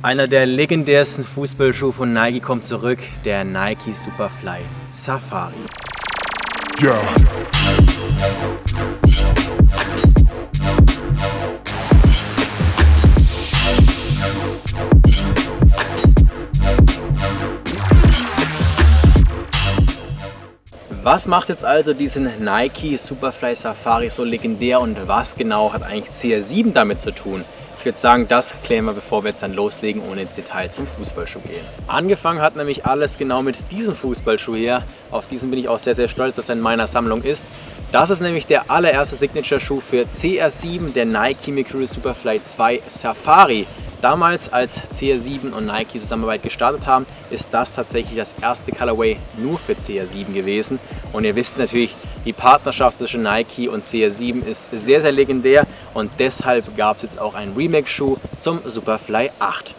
Einer der legendärsten Fußballschuhe von Nike kommt zurück, der Nike Superfly Safari. Ja. Was macht jetzt also diesen Nike Superfly Safari so legendär und was genau hat eigentlich CR7 damit zu tun? Ich würde sagen, das klären wir, bevor wir jetzt dann loslegen, ohne ins Detail zum Fußballschuh gehen. Angefangen hat nämlich alles genau mit diesem Fußballschuh hier. Auf diesen bin ich auch sehr, sehr stolz, dass er in meiner Sammlung ist. Das ist nämlich der allererste Signature-Schuh für CR7, der Nike Mercurial Superfly 2 Safari. Damals, als CR7 und Nike Zusammenarbeit gestartet haben, ist das tatsächlich das erste Colorway nur für CR7 gewesen. Und ihr wisst natürlich, die Partnerschaft zwischen Nike und CR7 ist sehr, sehr legendär und deshalb gab es jetzt auch einen Remake-Schuh zum Superfly 8.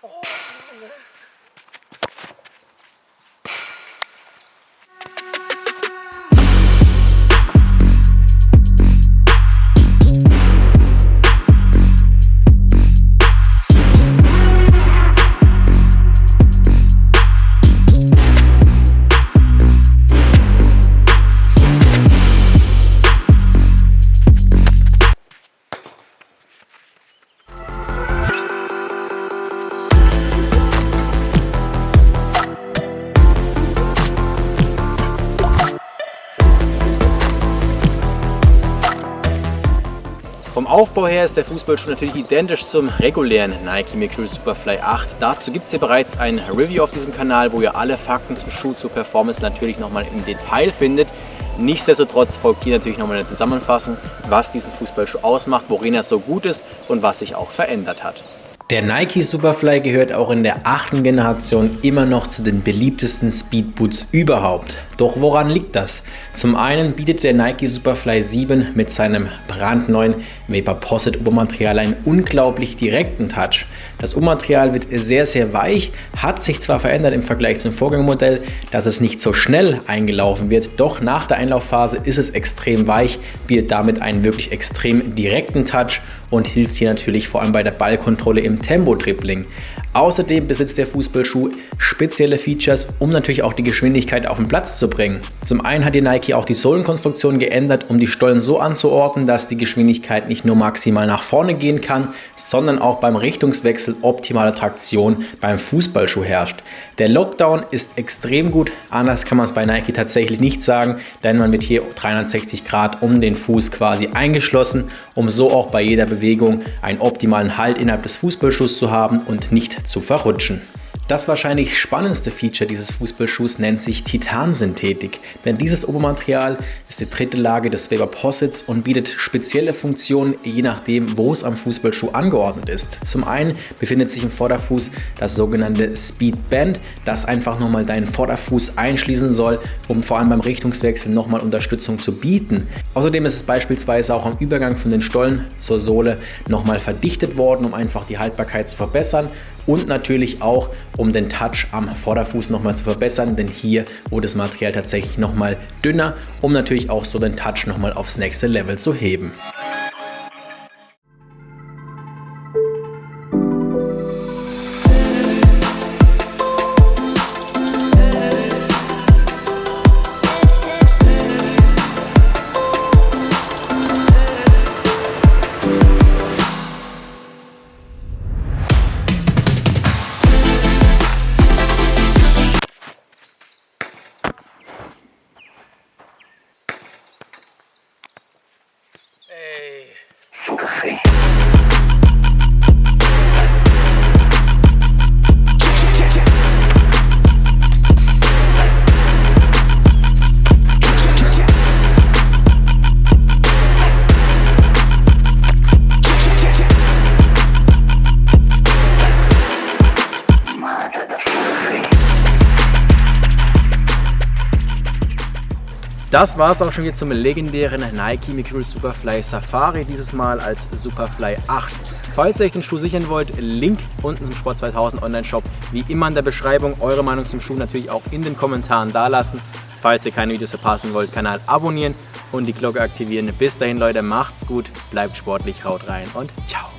Vom Aufbau her ist der Fußballschuh natürlich identisch zum regulären Nike Mercurial Superfly 8. Dazu gibt es hier bereits ein Review auf diesem Kanal, wo ihr alle Fakten zum Schuh zur Performance natürlich nochmal im Detail findet. Nichtsdestotrotz folgt hier natürlich nochmal eine Zusammenfassung, was diesen Fußballschuh ausmacht, worin er so gut ist und was sich auch verändert hat. Der Nike Superfly gehört auch in der achten Generation immer noch zu den beliebtesten Speedboots überhaupt. Doch woran liegt das? Zum einen bietet der Nike Superfly 7 mit seinem brandneuen Vapor Posit Obermaterial einen unglaublich direkten Touch. Das Obermaterial wird sehr sehr weich, hat sich zwar verändert im Vergleich zum Vorgängermodell, dass es nicht so schnell eingelaufen wird, doch nach der Einlaufphase ist es extrem weich, bietet damit einen wirklich extrem direkten Touch und hilft hier natürlich vor allem bei der Ballkontrolle im Tempo-Dribbling. Außerdem besitzt der Fußballschuh spezielle Features, um natürlich auch die Geschwindigkeit auf den Platz zu bringen. Zum einen hat die Nike auch die Sohlenkonstruktion geändert, um die Stollen so anzuordnen, dass die Geschwindigkeit nicht nur maximal nach vorne gehen kann, sondern auch beim Richtungswechsel optimale Traktion beim Fußballschuh herrscht. Der Lockdown ist extrem gut, anders kann man es bei Nike tatsächlich nicht sagen, denn man wird hier 360 Grad um den Fuß quasi eingeschlossen, um so auch bei jeder Bewegung einen optimalen Halt innerhalb des Fußballschuhs zu haben und nicht zu verrutschen. Das wahrscheinlich spannendste Feature dieses Fußballschuhs nennt sich Titansynthetik, denn dieses Obermaterial ist die dritte Lage des Weber Posits und bietet spezielle Funktionen, je nachdem, wo es am Fußballschuh angeordnet ist. Zum einen befindet sich im Vorderfuß das sogenannte Speed Band, das einfach nochmal deinen Vorderfuß einschließen soll, um vor allem beim Richtungswechsel nochmal Unterstützung zu bieten. Außerdem ist es beispielsweise auch am Übergang von den Stollen zur Sohle nochmal verdichtet worden, um einfach die Haltbarkeit zu verbessern und natürlich auch, um den Touch am Vorderfuß nochmal zu verbessern, denn hier wurde das Material tatsächlich nochmal dünner, um natürlich auch so den Touch nochmal aufs nächste Level zu heben. Fluffy. Das war es auch schon jetzt zum legendären Nike Mercurial Superfly Safari, dieses Mal als Superfly 8. Falls ihr euch den Schuh sichern wollt, Link unten zum Sport 2000 Online-Shop, wie immer in der Beschreibung. Eure Meinung zum Schuh natürlich auch in den Kommentaren dalassen. Falls ihr keine Videos verpassen wollt, Kanal abonnieren und die Glocke aktivieren. Bis dahin, Leute, macht's gut, bleibt sportlich, haut rein und ciao.